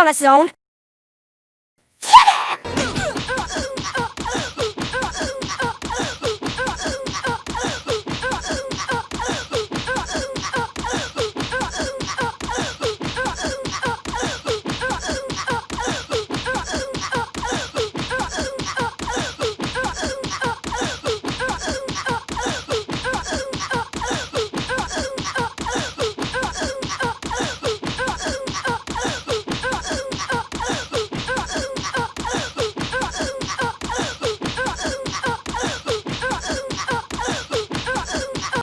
on its zone.